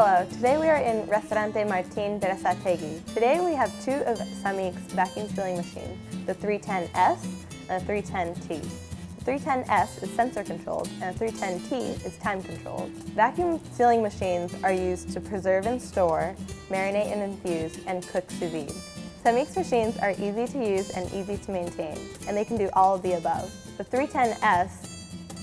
Hello, today we are in Restaurante Martin Berasategui. Today we have two of Sammic's vacuum sealing machines, the 310S and the 310T. The 310S is sensor controlled and the 310T is time controlled. Vacuum sealing machines are used to preserve and store, marinate and infuse, and cook sous vide. Sammic's machines are easy to use and easy to maintain, and they can do all of the above. The 310S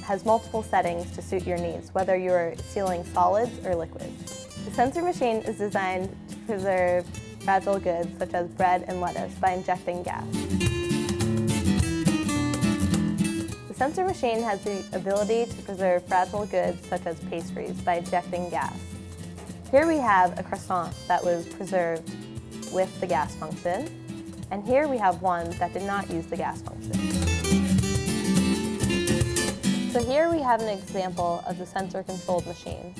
has multiple settings to suit your needs, whether you're sealing solids or liquids. The sensor machine is designed to preserve fragile goods such as bread and lettuce by injecting gas. The sensor machine has the ability to preserve fragile goods such as pastries by injecting gas. Here we have a croissant that was preserved with the gas function, and here we have one that did not use the gas function. So here we have an example of the sensor-controlled machine.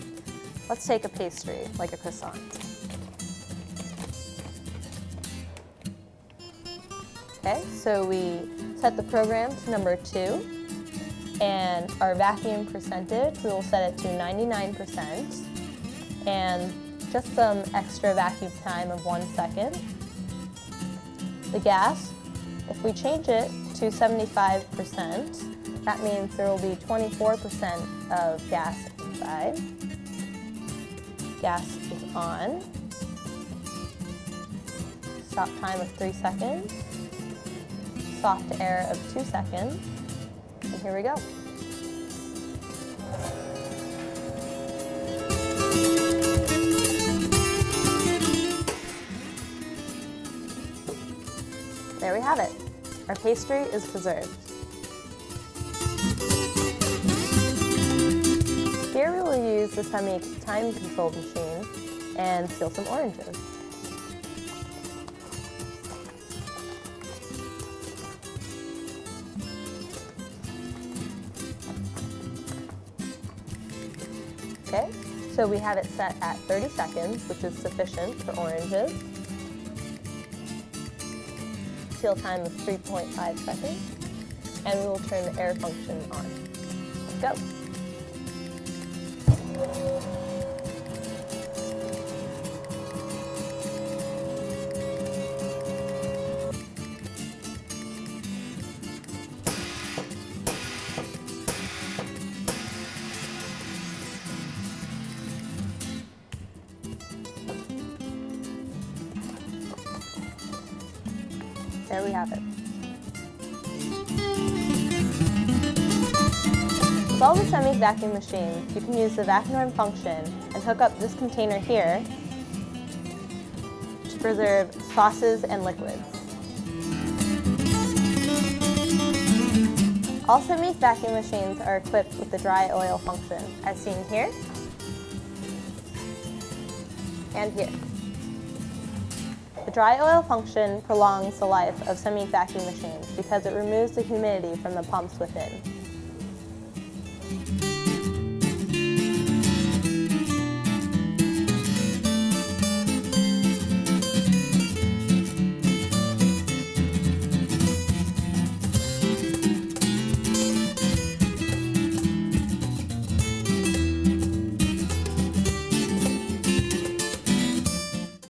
Let's take a pastry, like a croissant. Okay, so we set the program to number two, and our vacuum percentage, we will set it to 99%, and just some extra vacuum time of one second. The gas, if we change it to 75%, that means there will be 24% of gas inside. Gas is on. Stop time of three seconds. Soft air of two seconds. And here we go. There we have it. Our pastry is preserved. Sammic time control machine and peel some oranges. Okay, so we have it set at 30 seconds, which is sufficient for oranges. Seal time of 3.5 seconds, and we will turn the air function on. Let's go. There we have it. With all the Sammic vacuum machines, you can use the vacuum function and hook up this container here to preserve sauces and liquids. All Sammic vacuum machines are equipped with the dry oil function, as seen here and here. The dry oil function prolongs the life of Sammic vacuum machines because it removes the humidity from the pumps within.